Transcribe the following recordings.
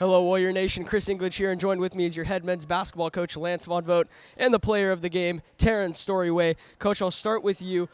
Hello, Warrior Nation. Chris English here, and joined with me is your head men's basketball coach, Lance Von Vogt, and the player of the game, Terrence Storyway. Coach, I'll start with you.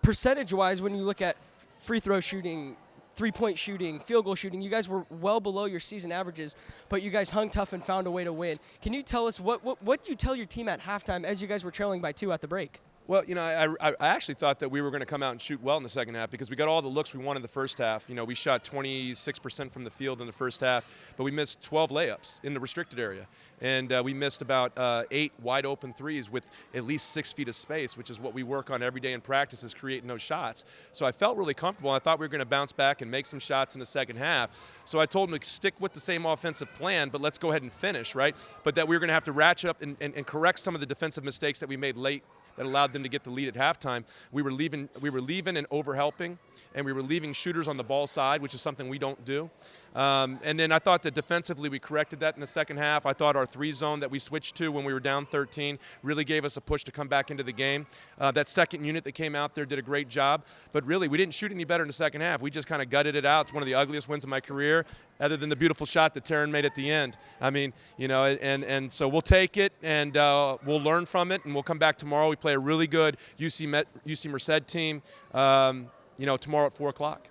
Percentage wise, when you look at free throw shooting, three point shooting, field goal shooting, you guys were well below your season averages, but you guys hung tough and found a way to win. Can you tell us what, what, what you tell your team at halftime as you guys were trailing by two at the break? Well, you know, I, I, actually thought that we were going to come out and shoot well in the second half because we got all the looks we wanted in the first half. You know, we shot 26% from the field in the first half, but we missed 12 layups in the restricted area. And uh, we missed about uh, eight wide open threes with at least six feet of space, which is what we work on every day in practice is creating those shots. So I felt really comfortable. I thought we were going to bounce back and make some shots in the second half. So I told them to stick with the same offensive plan, but let's go ahead and finish, right? But that we were going to have to ratchet up and, and, and correct some of the defensive mistakes that we made late that allowed them to get the lead at halftime. We were leaving, we were leaving and overhelping, and we were leaving shooters on the ball side, which is something we don't do. Um, and then I thought that defensively we corrected that in the second half. I thought our three zone that we switched to when we were down 13 really gave us a push to come back into the game. Uh, that second unit that came out there did a great job, but really we didn't shoot any better in the second half. We just kind of gutted it out. It's one of the ugliest wins of my career, other than the beautiful shot that Taryn made at the end. I mean, you know, and and so we'll take it and uh, we'll learn from it, and we'll come back tomorrow. We play a really good UC Met, UC Merced team. Um, you know, tomorrow at four o'clock.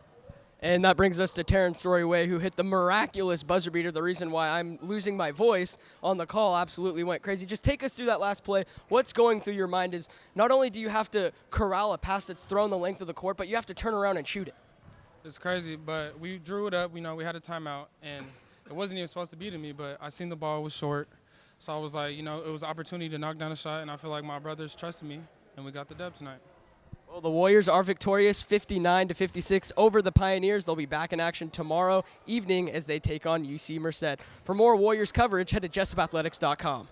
And that brings us to Terrence Storyway, who hit the miraculous buzzer beater. The reason why I'm losing my voice on the call absolutely went crazy. Just take us through that last play. What's going through your mind is not only do you have to corral a pass that's thrown the length of the court, but you have to turn around and shoot it. It's crazy, but we drew it up. You know, we had a timeout, and it wasn't even supposed to be to me, but I seen the ball was short. So I was like, you know, it was an opportunity to knock down a shot, and I feel like my brothers trusted me, and we got the dub tonight. Well, the Warriors are victorious 59 to 56 over the Pioneers. They'll be back in action tomorrow evening as they take on UC Merced. For more Warriors coverage, head to jessupathletics.com.